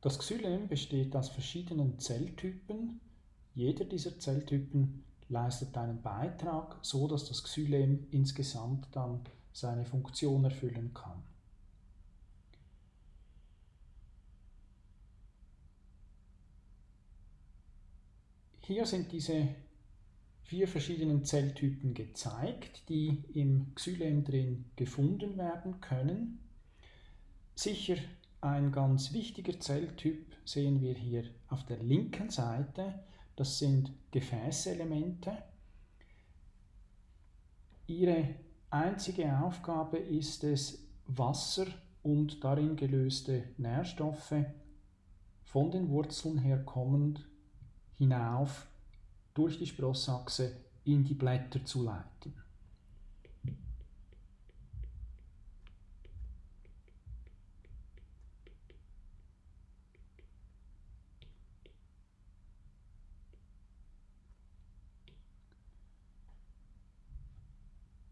Das Xylem besteht aus verschiedenen Zelltypen. Jeder dieser Zelltypen leistet einen Beitrag, so dass das Xylem insgesamt dann seine Funktion erfüllen kann. Hier sind diese vier verschiedenen Zelltypen gezeigt, die im Xylem drin gefunden werden können. Sicher ein ganz wichtiger Zelltyp sehen wir hier auf der linken Seite. Das sind Gefäßelemente. Ihre einzige Aufgabe ist es, Wasser und darin gelöste Nährstoffe von den Wurzeln herkommend hinauf durch die Sprossachse in die Blätter zu leiten.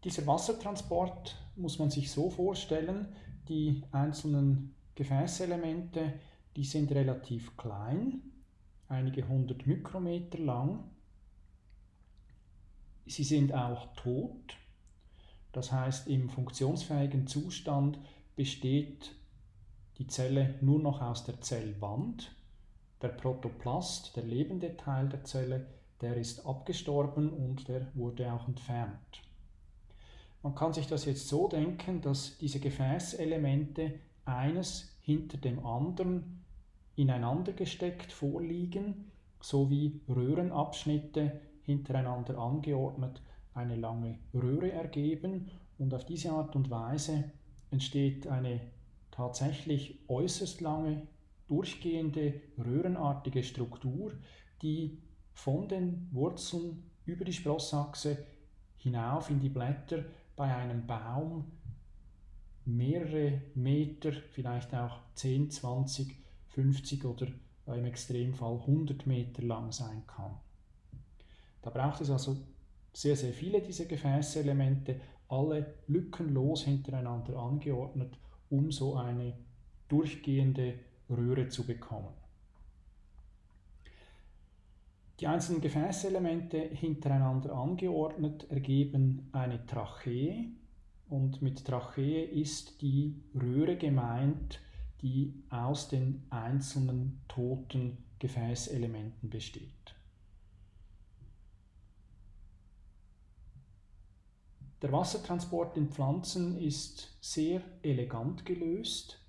Dieser Wassertransport muss man sich so vorstellen, die einzelnen Gefäßelemente, die sind relativ klein, einige hundert Mikrometer lang. Sie sind auch tot, das heißt im funktionsfähigen Zustand besteht die Zelle nur noch aus der Zellwand. Der Protoplast, der lebende Teil der Zelle, der ist abgestorben und der wurde auch entfernt. Man kann sich das jetzt so denken, dass diese Gefäßelemente eines hinter dem anderen ineinander gesteckt vorliegen, sowie Röhrenabschnitte hintereinander angeordnet eine lange Röhre ergeben. Und auf diese Art und Weise entsteht eine tatsächlich äußerst lange durchgehende röhrenartige Struktur, die von den Wurzeln über die Sprossachse hinauf in die Blätter bei einem Baum mehrere Meter, vielleicht auch 10, 20, 50 oder im Extremfall 100 Meter lang sein kann. Da braucht es also sehr, sehr viele dieser Gefäßelemente, alle lückenlos hintereinander angeordnet, um so eine durchgehende Röhre zu bekommen. Die einzelnen Gefäßelemente hintereinander angeordnet ergeben eine Trachee und mit Trachee ist die Röhre gemeint, die aus den einzelnen toten Gefäßelementen besteht. Der Wassertransport in Pflanzen ist sehr elegant gelöst.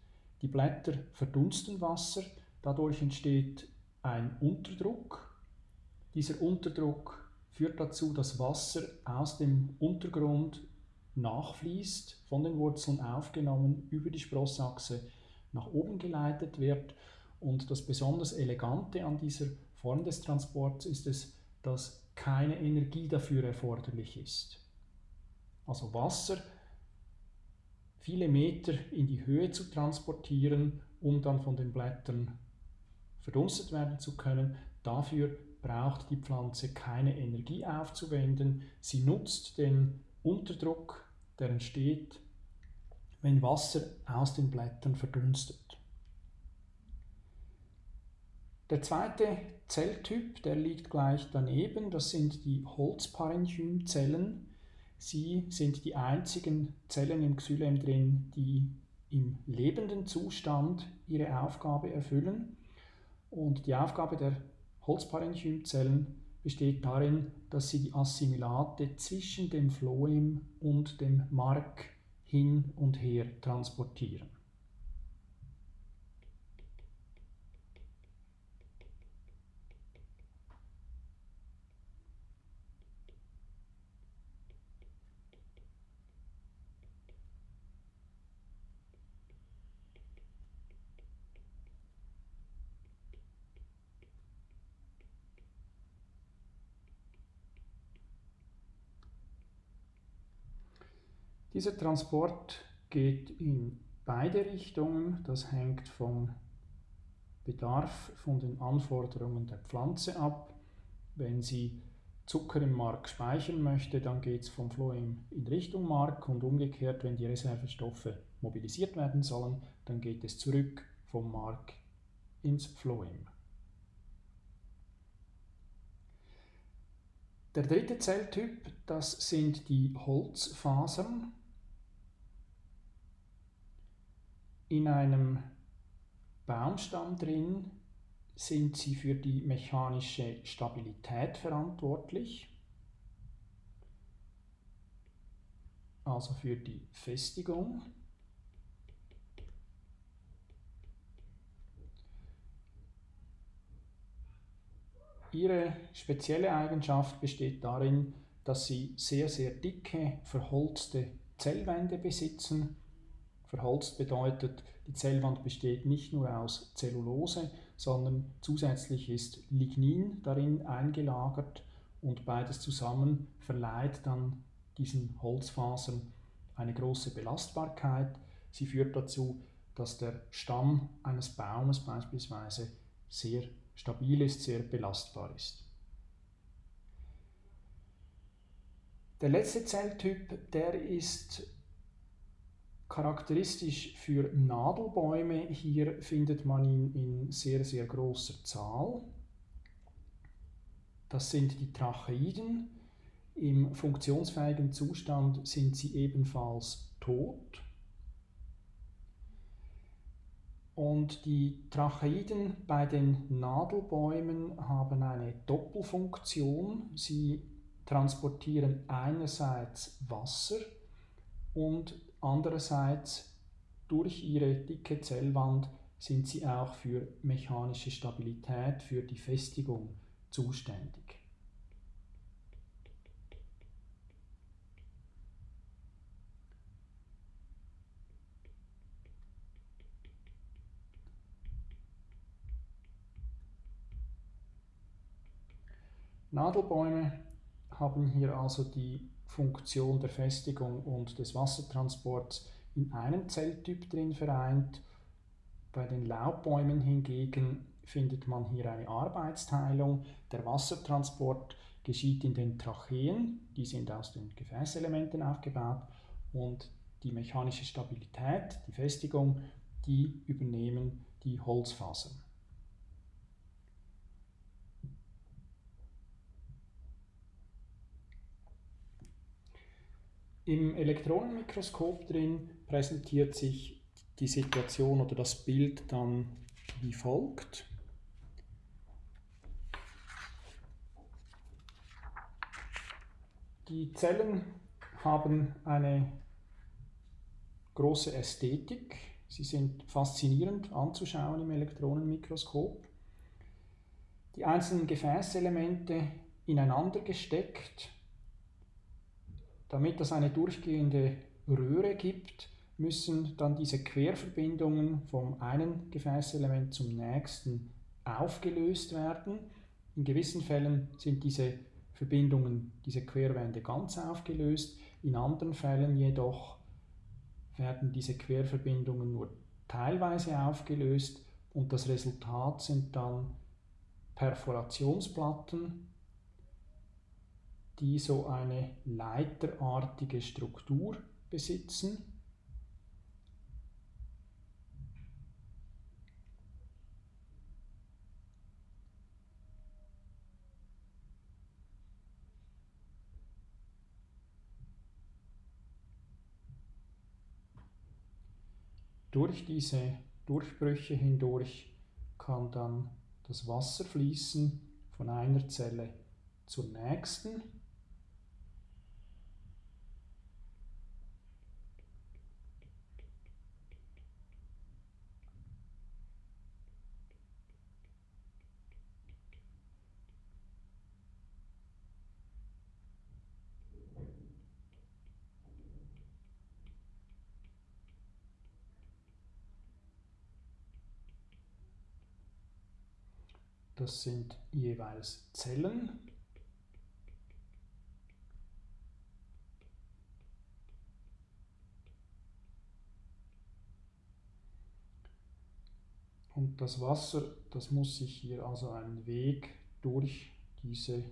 Die Blätter verdunsten Wasser, dadurch entsteht ein Unterdruck dieser Unterdruck führt dazu, dass Wasser aus dem Untergrund nachfließt, von den Wurzeln aufgenommen, über die Sprossachse nach oben geleitet wird. Und das besonders Elegante an dieser Form des Transports ist es, dass keine Energie dafür erforderlich ist. Also Wasser viele Meter in die Höhe zu transportieren, um dann von den Blättern verdunstet werden zu können. Dafür braucht die Pflanze keine Energie aufzuwenden. Sie nutzt den Unterdruck, der entsteht, wenn Wasser aus den Blättern verdunstet. Der zweite Zelltyp, der liegt gleich daneben, das sind die Holzparenchymzellen. Sie sind die einzigen Zellen im Xylem drin, die im lebenden Zustand ihre Aufgabe erfüllen. Und die Aufgabe der Holzparenchymzellen besteht darin, dass sie die Assimilate zwischen dem Phloem und dem Mark hin und her transportieren. Dieser Transport geht in beide Richtungen. Das hängt vom Bedarf, von den Anforderungen der Pflanze ab. Wenn sie Zucker im Mark speichern möchte, dann geht es vom Phloem in Richtung Mark und umgekehrt, wenn die Reservestoffe mobilisiert werden sollen, dann geht es zurück vom Mark ins Phloem. Der dritte Zelltyp, das sind die Holzfasern. In einem Baumstamm drin sind sie für die mechanische Stabilität verantwortlich, also für die Festigung. Ihre spezielle Eigenschaft besteht darin, dass sie sehr, sehr dicke, verholzte Zellwände besitzen. Verholzt bedeutet, die Zellwand besteht nicht nur aus Zellulose, sondern zusätzlich ist Lignin darin eingelagert und beides zusammen verleiht dann diesen Holzfasern eine große Belastbarkeit. Sie führt dazu, dass der Stamm eines Baumes beispielsweise sehr stabil ist, sehr belastbar ist. Der letzte Zelltyp, der ist charakteristisch für Nadelbäume. Hier findet man ihn in sehr, sehr großer Zahl. Das sind die Tracheiden. Im funktionsfähigen Zustand sind sie ebenfalls tot. Und die Tracheiden bei den Nadelbäumen haben eine Doppelfunktion. Sie transportieren einerseits Wasser und andererseits durch ihre dicke Zellwand sind sie auch für mechanische Stabilität, für die Festigung zuständig. Nadelbäume haben hier also die Funktion der Festigung und des Wassertransports in einem Zelltyp drin vereint. Bei den Laubbäumen hingegen findet man hier eine Arbeitsteilung. Der Wassertransport geschieht in den Tracheen, die sind aus den Gefäßelementen aufgebaut und die mechanische Stabilität, die Festigung, die übernehmen die Holzfasern. Im Elektronenmikroskop drin präsentiert sich die Situation oder das Bild dann wie folgt. Die Zellen haben eine große Ästhetik. Sie sind faszinierend anzuschauen im Elektronenmikroskop. Die einzelnen Gefäßelemente ineinander gesteckt damit es eine durchgehende Röhre gibt, müssen dann diese Querverbindungen vom einen Gefäßelement zum nächsten aufgelöst werden. In gewissen Fällen sind diese Verbindungen, diese Querwände ganz aufgelöst, in anderen Fällen jedoch werden diese Querverbindungen nur teilweise aufgelöst und das Resultat sind dann Perforationsplatten, die so eine leiterartige Struktur besitzen. Durch diese Durchbrüche hindurch kann dann das Wasser fließen von einer Zelle zur nächsten Das sind jeweils Zellen. Und das Wasser, das muss sich hier also einen Weg durch diese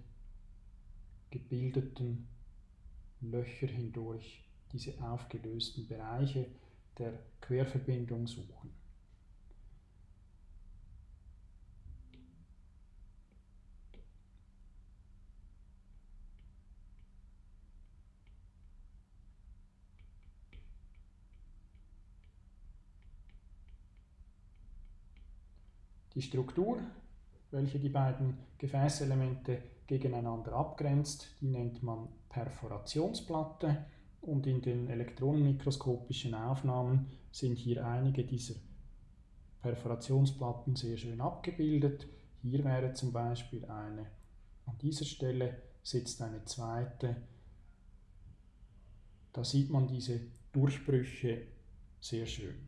gebildeten Löcher hindurch, diese aufgelösten Bereiche der Querverbindung suchen. Die Struktur, welche die beiden Gefäßelemente gegeneinander abgrenzt, die nennt man Perforationsplatte und in den elektronenmikroskopischen Aufnahmen sind hier einige dieser Perforationsplatten sehr schön abgebildet. Hier wäre zum Beispiel eine. An dieser Stelle sitzt eine zweite. Da sieht man diese Durchbrüche sehr schön.